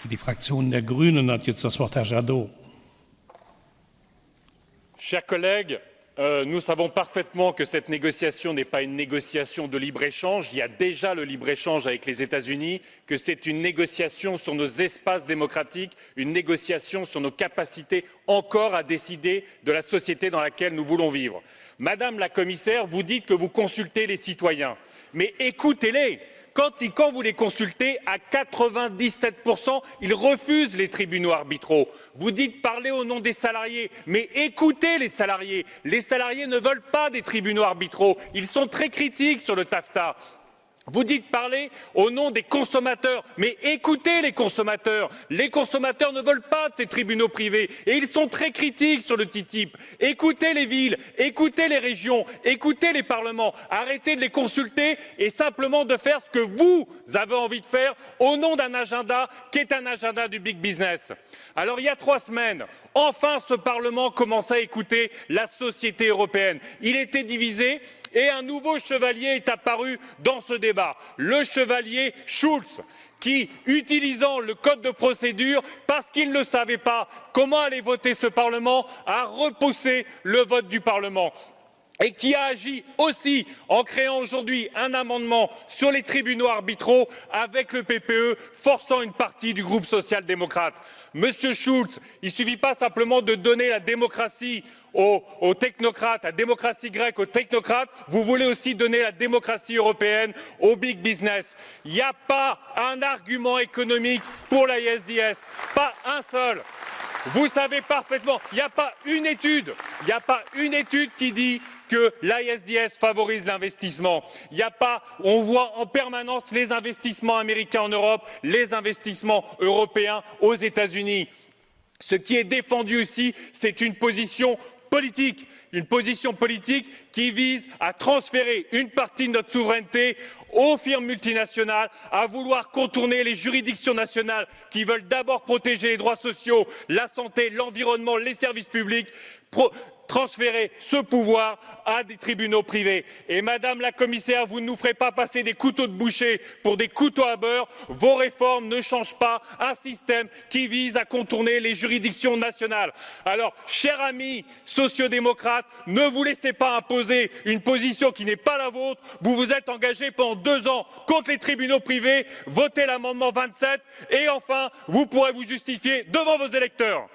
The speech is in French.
Für die Fraktion. Chers collègues, euh, nous savons parfaitement que cette négociation n'est pas une négociation de libre-échange. Il y a déjà le libre-échange avec les États-Unis, que c'est une négociation sur nos espaces démocratiques, une négociation sur nos capacités encore à décider de la société dans laquelle nous voulons vivre. Madame la commissaire, vous dites que vous consultez les citoyens. Mais écoutez-les quand, vous les consultez, à 97%, ils refusent les tribunaux arbitraux. Vous dites parler au nom des salariés, mais écoutez les salariés. Les salariés ne veulent pas des tribunaux arbitraux. Ils sont très critiques sur le TAFTA. Vous dites parler au nom des consommateurs, mais écoutez les consommateurs. Les consommateurs ne veulent pas de ces tribunaux privés et ils sont très critiques sur le TTIP. Écoutez les villes, écoutez les régions, écoutez les parlements. Arrêtez de les consulter et simplement de faire ce que vous avez envie de faire au nom d'un agenda qui est un agenda du big business. Alors il y a trois semaines, enfin ce Parlement commence à écouter la société européenne. Il était divisé et un nouveau chevalier est apparu dans ce débat, le chevalier Schulz, qui, utilisant le code de procédure, parce qu'il ne savait pas comment allait voter ce Parlement, a repoussé le vote du Parlement et qui a agi aussi en créant aujourd'hui un amendement sur les tribunaux arbitraux avec le PPE, forçant une partie du groupe social-démocrate. Monsieur Schulz, il ne suffit pas simplement de donner la démocratie aux, technocrates, la démocratie grecque aux technocrates, vous voulez aussi donner la démocratie européenne au big business. Il n'y a pas un argument économique pour la ISDS, pas un seul. Vous savez parfaitement, il n'y a pas une étude, il n'y a pas une étude qui dit que l'ISDS favorise l'investissement. Il n'y a pas, on voit en permanence les investissements américains en Europe, les investissements européens aux États-Unis. Ce qui est défendu ici, c'est une position politique, une position politique qui vise à transférer une partie de notre souveraineté aux firmes multinationales, à vouloir contourner les juridictions nationales qui veulent d'abord protéger les droits sociaux, la santé, l'environnement, les services publics, transférer ce pouvoir à des tribunaux privés. Et Madame la Commissaire, vous ne nous ferez pas passer des couteaux de boucher pour des couteaux à beurre. Vos réformes ne changent pas un système qui vise à contourner les juridictions nationales. Alors, chers amis sociodémocrates, ne vous laissez pas imposer une position qui n'est pas la vôtre. Vous vous êtes engagés pendant deux ans contre les tribunaux privés. Votez l'amendement 27 et enfin, vous pourrez vous justifier devant vos électeurs.